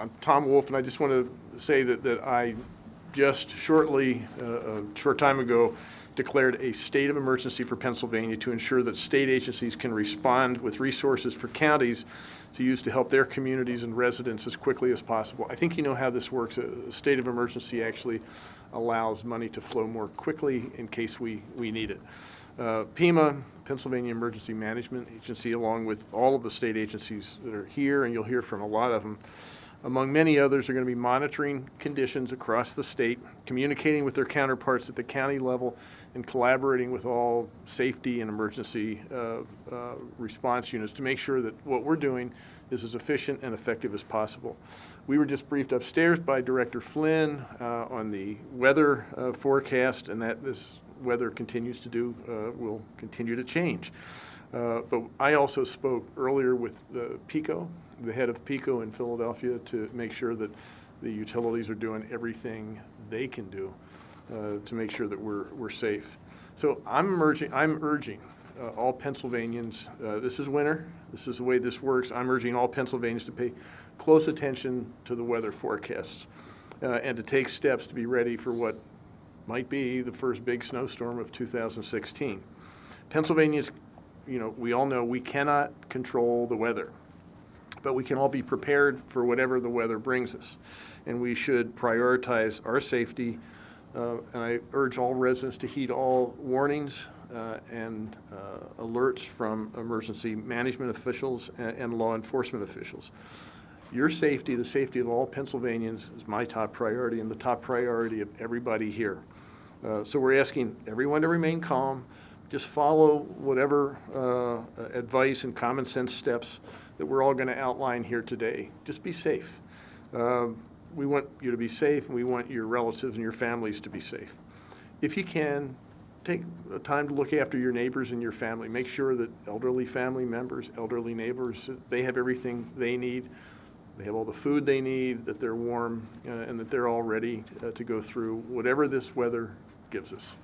I'm Tom Wolf, and I just want to say that, that I just shortly, uh, a short time ago, declared a state of emergency for Pennsylvania to ensure that state agencies can respond with resources for counties to use to help their communities and residents as quickly as possible. I think you know how this works. A state of emergency actually allows money to flow more quickly in case we, we need it. Uh, PEMA, Pennsylvania Emergency Management Agency, along with all of the state agencies that are here, and you'll hear from a lot of them, among many others, are going to be monitoring conditions across the state, communicating with their counterparts at the county level, and collaborating with all safety and emergency uh, uh, response units to make sure that what we're doing is as efficient and effective as possible. We were just briefed upstairs by Director Flinn uh, on the weather uh, forecast, and that this weather continues to do, uh, will continue to change. Uh, But I also spoke earlier with the PECO, the head of PECO in Philadelphia, to make sure that the utilities are doing everything they can do uh, to make sure that we're, we're safe. So I'm urging, I'm urging uh, all Pennsylvanians, uh, this is winter, this is the way this works, I'm urging all Pennsylvanians to pay close attention to the weather forecasts uh, and to take steps to be ready for what might be the first big snowstorm of 2016. Pennsylvania's, you know, we all know we cannot control the weather, but we can all be prepared for whatever the weather brings us. And we should prioritize our safety. Uh, and I urge all residents to heed all warnings uh, and uh, alerts from emergency management officials and, and law enforcement officials. Your safety, the safety of all Pennsylvanians is my top priority and the top priority of everybody here. Uh, So we're asking everyone to remain calm, just follow whatever uh, advice and common sense steps that we're all going to outline here today. Just be safe. Um, We want you to be safe, and we want your relatives and your families to be safe. If you can, take the time to look after your neighbors and your family. Make sure that elderly family members, elderly neighbors, they have everything they need. They have all the food they need, that they're warm, uh, and that they're all ready uh, to go through whatever this weather gives us.